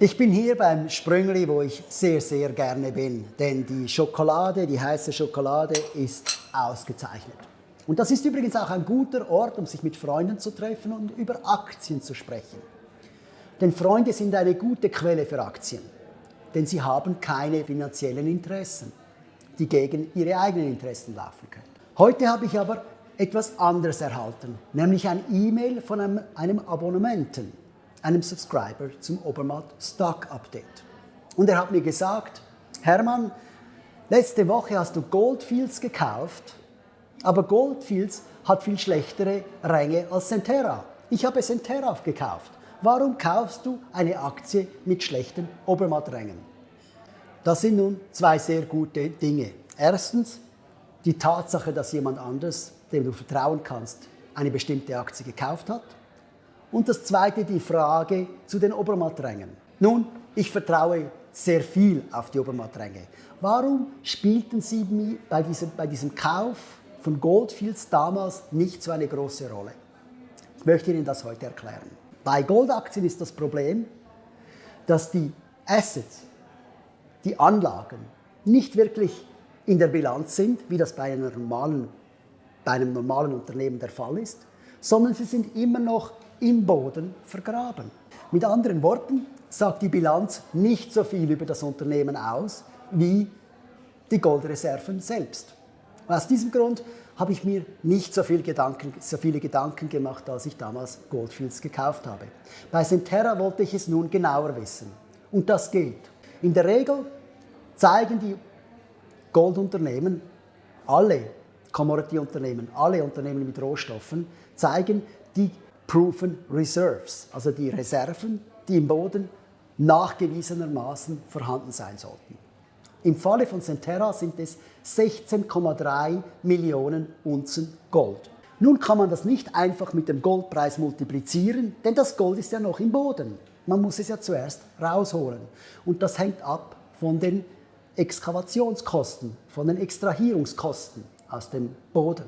Ich bin hier beim Sprüngli, wo ich sehr, sehr gerne bin, denn die Schokolade, die heiße Schokolade ist ausgezeichnet. Und das ist übrigens auch ein guter Ort, um sich mit Freunden zu treffen und über Aktien zu sprechen. Denn Freunde sind eine gute Quelle für Aktien, denn sie haben keine finanziellen Interessen, die gegen ihre eigenen Interessen laufen können. Heute habe ich aber etwas anderes erhalten, nämlich ein E-Mail von einem, einem Abonnementen einem Subscriber zum Obermatt Stock Update. Und er hat mir gesagt, Hermann, letzte Woche hast du Goldfields gekauft, aber Goldfields hat viel schlechtere Ränge als Centera. Ich habe Centera gekauft. Warum kaufst du eine Aktie mit schlechten Obermatträngen? Das sind nun zwei sehr gute Dinge. Erstens die Tatsache, dass jemand anders, dem du vertrauen kannst, eine bestimmte Aktie gekauft hat. Und das zweite die Frage zu den Obermatträngen. Nun, ich vertraue sehr viel auf die Obermattränge. Warum spielten sie bei diesem, bei diesem Kauf von Goldfields damals nicht so eine große Rolle? Ich möchte Ihnen das heute erklären. Bei Goldaktien ist das Problem, dass die Assets, die Anlagen, nicht wirklich in der Bilanz sind, wie das bei, normalen, bei einem normalen Unternehmen der Fall ist, sondern sie sind immer noch im Boden vergraben. Mit anderen Worten sagt die Bilanz nicht so viel über das Unternehmen aus wie die Goldreserven selbst. Aus diesem Grund habe ich mir nicht so, viel Gedanken, so viele Gedanken gemacht, als ich damals Goldfields gekauft habe. Bei Centerra wollte ich es nun genauer wissen. Und das geht. In der Regel zeigen die Goldunternehmen, alle Commodity-Unternehmen, alle Unternehmen mit Rohstoffen, zeigen die Proven Reserves, also die Reserven, die im Boden nachgewiesenermaßen vorhanden sein sollten. Im Falle von Centerra sind es 16,3 Millionen Unzen Gold. Nun kann man das nicht einfach mit dem Goldpreis multiplizieren, denn das Gold ist ja noch im Boden. Man muss es ja zuerst rausholen. Und das hängt ab von den Exkavationskosten, von den Extrahierungskosten aus dem Boden.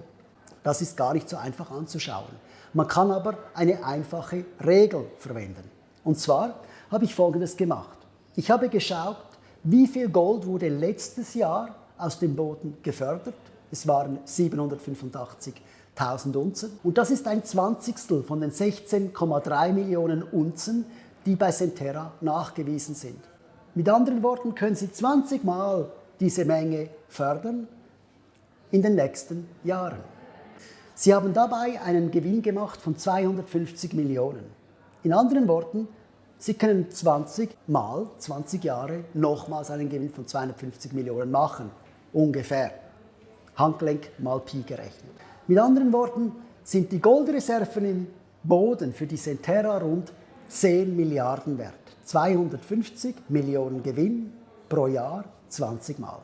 Das ist gar nicht so einfach anzuschauen. Man kann aber eine einfache Regel verwenden. Und zwar habe ich Folgendes gemacht. Ich habe geschaut, wie viel Gold wurde letztes Jahr aus dem Boden gefördert. Es waren 785.000 Unzen. Und das ist ein Zwanzigstel von den 16,3 Millionen Unzen, die bei Centerra nachgewiesen sind. Mit anderen Worten können Sie 20 Mal diese Menge fördern in den nächsten Jahren. Sie haben dabei einen Gewinn gemacht von 250 Millionen. In anderen Worten, Sie können 20 mal 20 Jahre nochmals einen Gewinn von 250 Millionen machen, ungefähr. Handgelenk mal Pi gerechnet. Mit anderen Worten sind die Goldreserven im Boden für die Centerra rund 10 Milliarden wert. 250 Millionen Gewinn pro Jahr 20 Mal.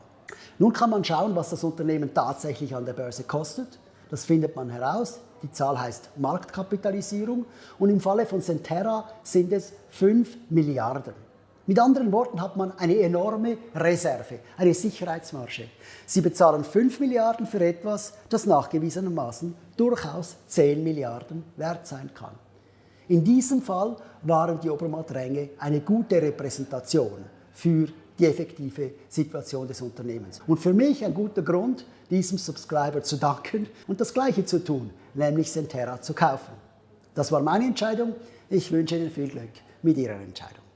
Nun kann man schauen, was das Unternehmen tatsächlich an der Börse kostet. Das findet man heraus. Die Zahl heißt Marktkapitalisierung und im Falle von Centerra sind es 5 Milliarden. Mit anderen Worten hat man eine enorme Reserve, eine Sicherheitsmarge. Sie bezahlen 5 Milliarden für etwas, das nachgewiesenermaßen durchaus 10 Milliarden wert sein kann. In diesem Fall waren die Obermatt-Ränge eine gute Repräsentation für die effektive Situation des Unternehmens. Und für mich ein guter Grund, diesem Subscriber zu danken und das Gleiche zu tun, nämlich Centera zu kaufen. Das war meine Entscheidung. Ich wünsche Ihnen viel Glück mit Ihrer Entscheidung.